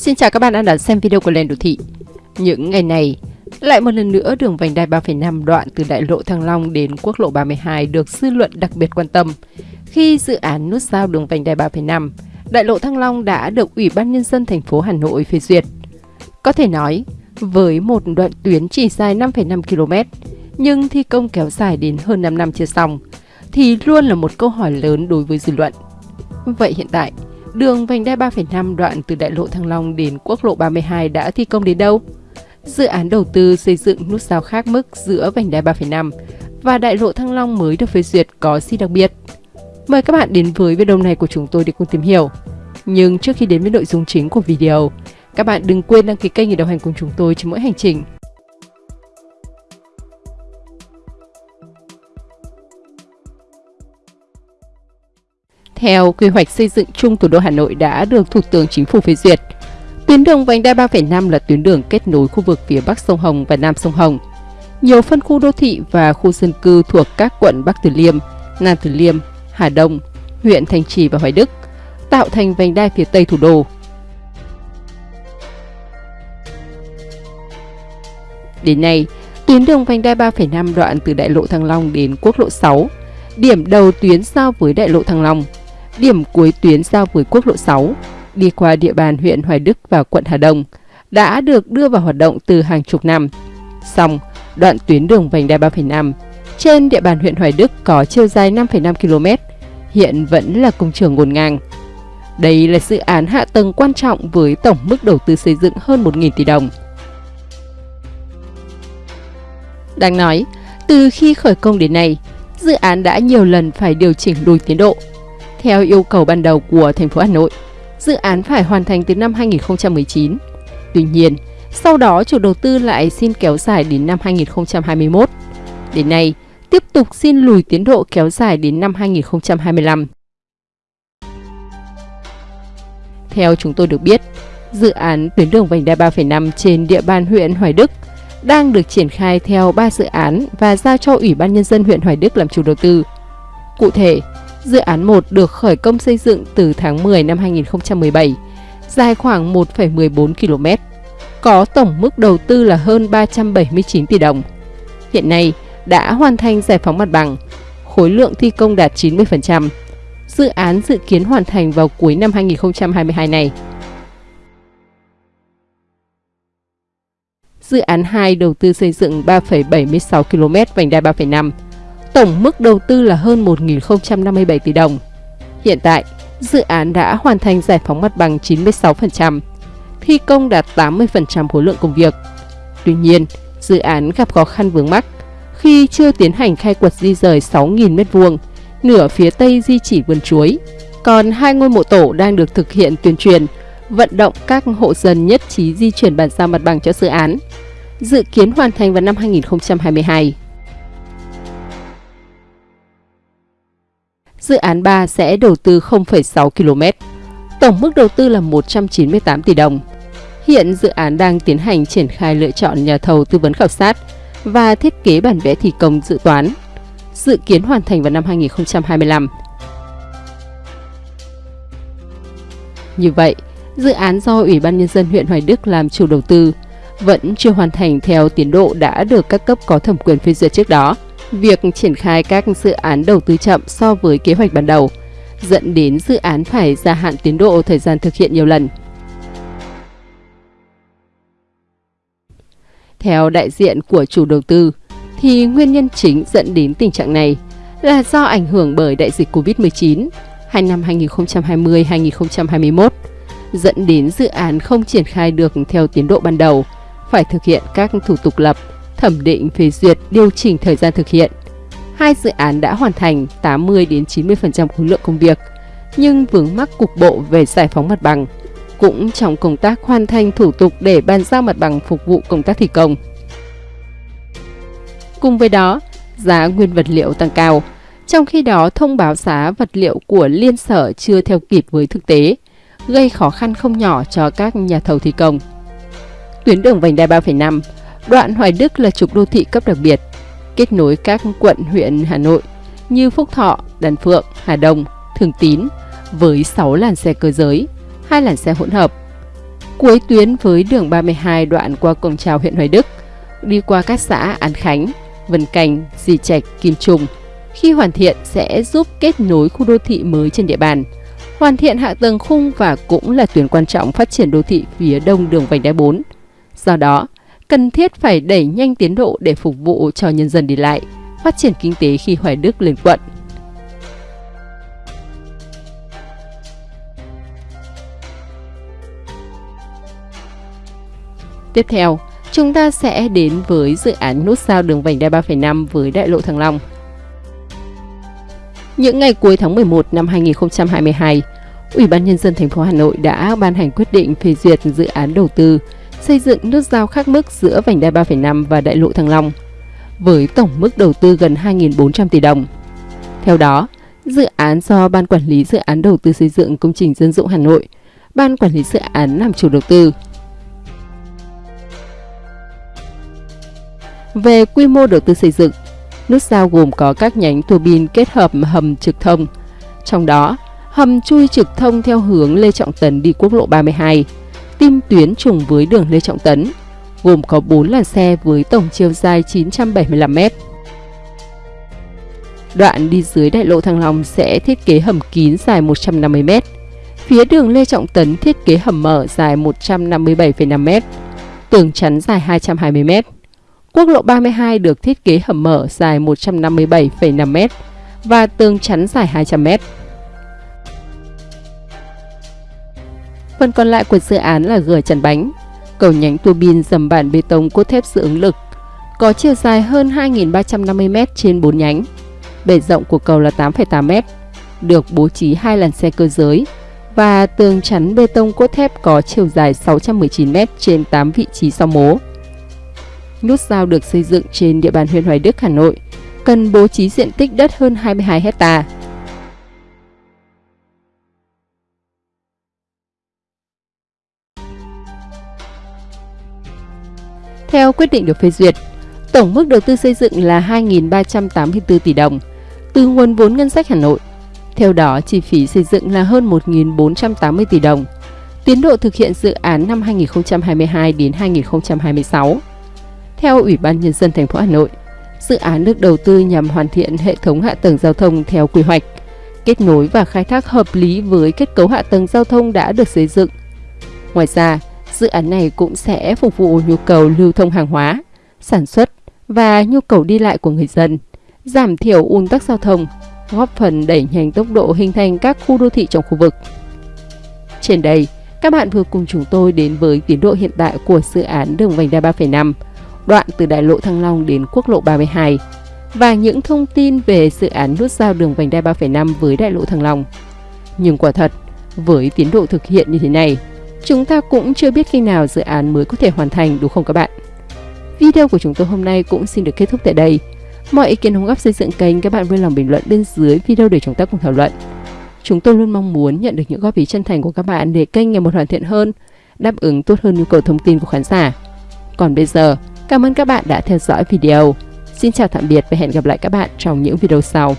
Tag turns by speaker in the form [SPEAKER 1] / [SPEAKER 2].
[SPEAKER 1] Xin chào các bạn đang đón xem video của Lên Đô Thị. Những ngày này, lại một lần nữa đường vành đai 3,5 đoạn từ đại lộ Thăng Long đến quốc lộ 32 được dư luận đặc biệt quan tâm. Khi dự án nút giao đường vành đai 3,5, đại lộ Thăng Long đã được Ủy ban Nhân dân thành phố Hà Nội phê duyệt. Có thể nói, với một đoạn tuyến chỉ dài 5,5 km, nhưng thi công kéo dài đến hơn 5 năm chưa xong, thì luôn là một câu hỏi lớn đối với dư luận. Vậy hiện tại, Đường vành đai 3,5 đoạn từ đại lộ Thăng Long đến quốc lộ 32 đã thi công đến đâu? Dự án đầu tư xây dựng nút giao khác mức giữa vành đai 3,5 và đại lộ Thăng Long mới được phê duyệt có gì đặc biệt? Mời các bạn đến với video này của chúng tôi để cùng tìm hiểu. Nhưng trước khi đến với nội dung chính của video, các bạn đừng quên đăng ký kênh để đồng hành cùng chúng tôi trên mỗi hành trình. Theo quy hoạch xây dựng chung thủ đô Hà Nội đã được Thủ tướng Chính phủ phê duyệt, tuyến đường vành đai 3,5 là tuyến đường kết nối khu vực phía Bắc sông Hồng và Nam sông Hồng. Nhiều phân khu đô thị và khu dân cư thuộc các quận Bắc Từ Liêm, Nam Từ Liêm, Hà Đông, huyện Thanh Trì và Hoài Đức tạo thành vành đai phía Tây thủ đô. Đến nay, tuyến đường vành đai 3,5 đoạn từ đại lộ Thăng Long đến quốc lộ 6, điểm đầu tuyến giao với đại lộ Thăng Long, điểm cuối tuyến giao với quốc lộ 6, đi qua địa bàn huyện Hoài Đức và quận Hà Đông, đã được đưa vào hoạt động từ hàng chục năm. Xong, đoạn tuyến đường vành đai 3,5 trên địa bàn huyện Hoài Đức có chiều dài 5,5 km, hiện vẫn là công trường ngổn ngang. Đây là dự án hạ tầng quan trọng với tổng mức đầu tư xây dựng hơn 1.000 tỷ đồng. Đáng nói, từ khi khởi công đến nay, dự án đã nhiều lần phải điều chỉnh lùi tiến độ theo yêu cầu ban đầu của thành phố Hà Nội, dự án phải hoàn thành từ năm 2019. Tuy nhiên, sau đó chủ đầu tư lại xin kéo dài đến năm 2021. Đến nay, tiếp tục xin lùi tiến độ kéo dài đến năm 2025. Theo chúng tôi được biết, dự án tuyến đường vành đai 3,5 trên địa bàn huyện Hoài Đức đang được triển khai theo 3 dự án và giao cho Ủy ban Nhân dân huyện Hoài Đức làm chủ đầu tư. Cụ thể, Dự án 1 được khởi công xây dựng từ tháng 10 năm 2017, dài khoảng 1,14 km, có tổng mức đầu tư là hơn 379 tỷ đồng. Hiện nay đã hoàn thành giải phóng mặt bằng, khối lượng thi công đạt 90%. Dự án dự kiến hoàn thành vào cuối năm 2022 này. Dự án 2 đầu tư xây dựng 3,76 km vành đai 3,5 Tổng mức đầu tư là hơn 1.057 tỷ đồng. Hiện tại, dự án đã hoàn thành giải phóng mặt bằng 96%, thi công đạt 80% khối lượng công việc. Tuy nhiên, dự án gặp khó khăn vướng mắc khi chưa tiến hành khai quật di rời 6.000 m2, nửa phía tây di chỉ vườn chuối. Còn hai ngôi mộ tổ đang được thực hiện tuyên truyền, vận động các hộ dân nhất trí di chuyển bàn giao mặt bằng cho dự án. Dự kiến hoàn thành vào năm 2022. Dự án 3 sẽ đầu tư 0,6 km. Tổng mức đầu tư là 198 tỷ đồng. Hiện dự án đang tiến hành triển khai lựa chọn nhà thầu tư vấn khảo sát và thiết kế bản vẽ thi công dự toán. Dự kiến hoàn thành vào năm 2025. Như vậy, dự án do Ủy ban Nhân dân huyện Hoài Đức làm chủ đầu tư vẫn chưa hoàn thành theo tiến độ đã được các cấp có thẩm quyền phê duyệt trước đó việc triển khai các dự án đầu tư chậm so với kế hoạch ban đầu, dẫn đến dự án phải gia hạn tiến độ thời gian thực hiện nhiều lần. Theo đại diện của chủ đầu tư, thì nguyên nhân chính dẫn đến tình trạng này là do ảnh hưởng bởi đại dịch Covid-19 hai năm 2020-2021, dẫn đến dự án không triển khai được theo tiến độ ban đầu, phải thực hiện các thủ tục lập, thẩm định phê duyệt điều chỉnh thời gian thực hiện. Hai dự án đã hoàn thành 80 đến 90% khối lượng công việc, nhưng vướng mắc cục bộ về giải phóng mặt bằng, cũng trong công tác hoàn thành thủ tục để bàn giao mặt bằng phục vụ công tác thi công. Cùng với đó, giá nguyên vật liệu tăng cao, trong khi đó thông báo giá vật liệu của liên sở chưa theo kịp với thực tế, gây khó khăn không nhỏ cho các nhà thầu thi công. Tuyến đường vành đai 3,5 Đoạn Hoài Đức là trục đô thị cấp đặc biệt, kết nối các quận huyện Hà Nội như Phúc Thọ, Đàn Phượng, Hà Đông, Thường Tín với 6 làn xe cơ giới, hai làn xe hỗn hợp. cuối tuyến với đường 32 đoạn qua cổng trào huyện Hoài Đức, đi qua các xã An Khánh, Vân Canh, Dì Trạch, Kim Trung. Khi hoàn thiện sẽ giúp kết nối khu đô thị mới trên địa bàn, hoàn thiện hạ tầng khung và cũng là tuyến quan trọng phát triển đô thị phía đông đường vành đai 4. Do đó, cần thiết phải đẩy nhanh tiến độ để phục vụ cho nhân dân đi lại, phát triển kinh tế khi Hoài Đức lên quận. Tiếp theo, chúng ta sẽ đến với dự án nút giao đường vành đai 3,5 với đại lộ Thăng Long. Những ngày cuối tháng 11 năm 2022, Ủy ban Nhân dân thành phố Hà Nội đã ban hành quyết định phê duyệt dự án đầu tư xây dựng nút giao khác mức giữa vành đai 3,5 và đại lộ Thăng Long, với tổng mức đầu tư gần 2.400 tỷ đồng. Theo đó, dự án do Ban Quản lý Dự án Đầu tư xây dựng công trình dân dụng Hà Nội, Ban Quản lý Dự án làm chủ đầu tư. Về quy mô đầu tư xây dựng, nút giao gồm có các nhánh tua bin kết hợp hầm trực thông. Trong đó, hầm chui trực thông theo hướng Lê Trọng Tấn đi quốc lộ 32, tim tuyến trùng với đường Lê Trọng Tấn, gồm có 4 làn xe với tổng chiều dài 975 m. Đoạn đi dưới đại lộ Thăng Long sẽ thiết kế hầm kín dài 150 m. Phía đường Lê Trọng Tấn thiết kế hầm mở dài 157,5 m, tường chắn dài 220 m. Quốc lộ 32 được thiết kế hầm mở dài 157,5 m và tường chắn dài 200m. Phần còn lại của dự án là gờ chắn bánh, cầu nhánh tua bin dầm bản bê tông cốt thép dự ứng lực, có chiều dài hơn 2.350 m trên 4 nhánh. Bề rộng của cầu là 8,8 m, được bố trí hai làn xe cơ giới và tường chắn bê tông cốt thép có chiều dài 619 m trên 8 vị trí sau mố. Nút giao được xây dựng trên địa bàn huyện Hoài Đức, Hà Nội, cần bố trí diện tích đất hơn 22 hectare. Quyết định được phê duyệt, tổng mức đầu tư xây dựng là 2.384 tỷ đồng từ nguồn vốn ngân sách Hà Nội. Theo đó, chi phí xây dựng là hơn 1.480 tỷ đồng. Tiến độ thực hiện dự án năm 2022 đến 2026. Theo Ủy ban Nhân dân thành phố Hà Nội, dự án được đầu tư nhằm hoàn thiện hệ thống hạ tầng giao thông theo quy hoạch, kết nối và khai thác hợp lý với kết cấu hạ tầng giao thông đã được xây dựng. Ngoài ra, dự án này cũng sẽ phục vụ nhu cầu lưu thông hàng hóa, sản xuất và nhu cầu đi lại của người dân, giảm thiểu ùn tắc giao thông, góp phần đẩy nhanh tốc độ hình thành các khu đô thị trong khu vực. Trên đây, các bạn vừa cùng chúng tôi đến với tiến độ hiện tại của dự án đường vành đai 3,5, đoạn từ đại lộ Thăng Long đến quốc lộ 32 và những thông tin về dự án nút giao đường vành đai 3,5 với đại lộ Thăng Long. Nhưng quả thật, với tiến độ thực hiện như thế này, Chúng ta cũng chưa biết khi nào dự án mới có thể hoàn thành đúng không các bạn? Video của chúng tôi hôm nay cũng xin được kết thúc tại đây. Mọi ý kiến đóng góp xây dựng kênh các bạn vui lòng bình luận bên dưới video để chúng ta cùng thảo luận. Chúng tôi luôn mong muốn nhận được những góp ý chân thành của các bạn để kênh ngày một hoàn thiện hơn, đáp ứng tốt hơn nhu cầu thông tin của khán giả. Còn bây giờ, cảm ơn các bạn đã theo dõi video. Xin chào tạm biệt và hẹn gặp lại các bạn trong những video sau.